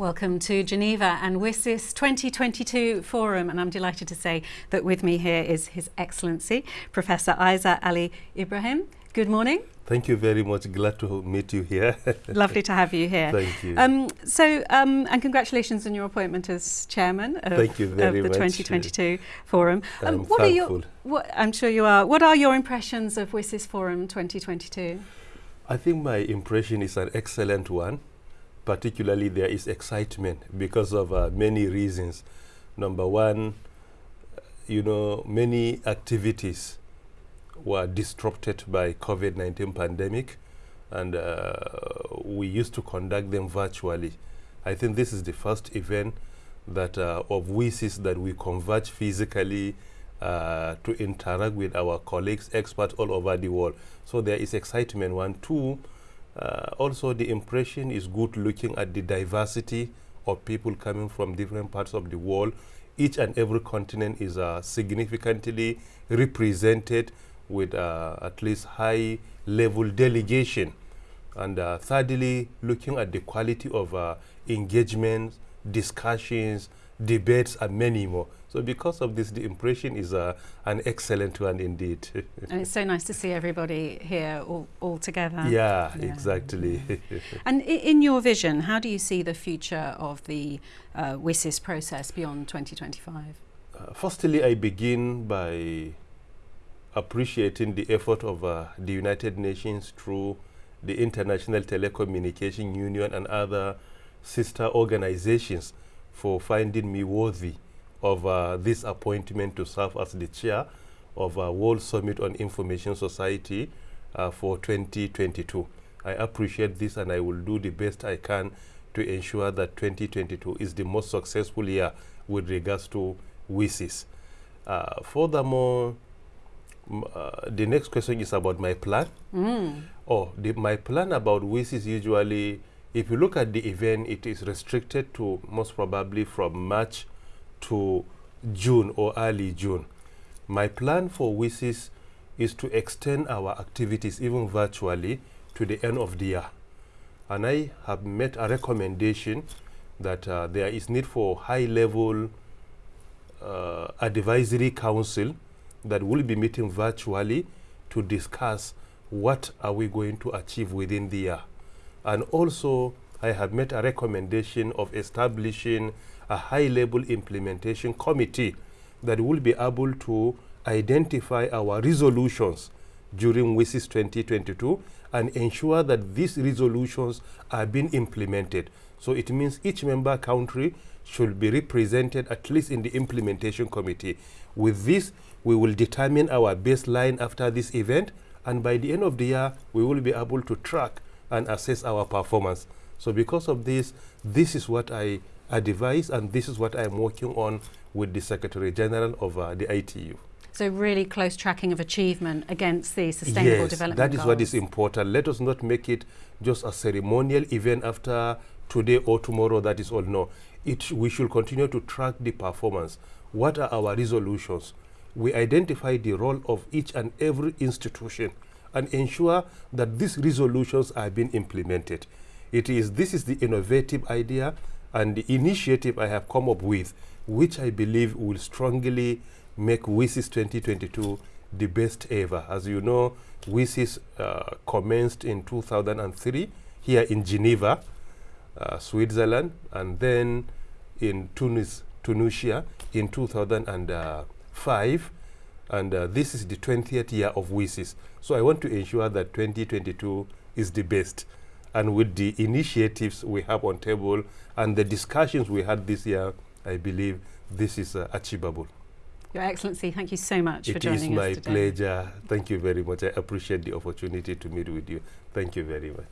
Welcome to Geneva and WSIS 2022 Forum and I'm delighted to say that with me here is His Excellency Professor Isa Ali Ibrahim. Good morning. Thank you very much. Glad to meet you here. Lovely to have you here. Thank you. Um, so, um, and congratulations on your appointment as chairman of, Thank you very of the much. 2022 Forum. Um, I'm what are your, what, I'm sure you are. What are your impressions of WSIS Forum 2022? I think my impression is an excellent one. Particularly, there is excitement because of uh, many reasons. Number one, you know, many activities were disrupted by COVID-19 pandemic, and uh, we used to conduct them virtually. I think this is the first event that uh, of WSIS that we converge physically uh, to interact with our colleagues, experts all over the world. So there is excitement. One, two. Uh, also, the impression is good looking at the diversity of people coming from different parts of the world. Each and every continent is uh, significantly represented with uh, at least high level delegation. And uh, thirdly, looking at the quality of uh, engagements, discussions, debates, and many more. So because of this, the impression is uh, an excellent one indeed. And it's so nice to see everybody here all, all together. yeah, Yeah. exactly. And i- in your vision, how do you see the future of the uh, WSIS process beyond 2025? Uh, firstly, I begin by appreciating the effort of uh, the United Nations through the International Telecommunication Union and other sister organizations for finding me worthy of uh, this appointment to serve as the chair of uh, World Summit on Information Society uh, for 2022. I appreciate this and I will do the best I can to ensure that 2022 is the most successful year with regards to WSIS. Uh, furthermore, uh, the next question is about my plan. Mm. Oh, the, my plan about WIS is usually, if you look at the event, it is restricted to most probably from March to June or early June. My plan for WSIS is to extend our activities even virtually to the end of the year. And I have made a recommendation that uh, there is need for high level uh, advisory council that will be meeting virtually to discuss what are we going to achieve within the year. And also, I have made a recommendation of establishing a high-level implementation committee that will be able to identify our resolutions during WSIS 2022 and ensure that these resolutions are being implemented. So it means each member country should be represented at least in the implementation committee. With this, we will determine our baseline after this event, and by the end of the year, we will be able to track and assess our performance. So because of this, this is what I advise, and this is what I'm working on with the Secretary General of uh, the ITU. So really close tracking of achievement against the sustainable yes, development that is what is important. Let us not make it just a ceremonial event after today or tomorrow. That is all. No, it we should continue to track the performance. What are our resolutions? We identify the role of each and every institution and ensure that these resolutions are being implemented. It is this is the innovative idea and the initiative I have come up with, which I believe will strongly make WSIS 2022 the best ever. As you know, WSIS uh, commenced in 2003 here in Geneva, uh, Switzerland, and then in Tunis, Tunisia in 2005. And uh, this is the 20th year of WSIS. So I want to ensure that 2022 is the best. And with the initiatives we have on table and the discussions we had this year, I believe this is uh, achievable. Your Excellency, thank you so much for It joining is my us today. pleasure. Thank you very much. I appreciate the opportunity to meet with you. Thank you very much.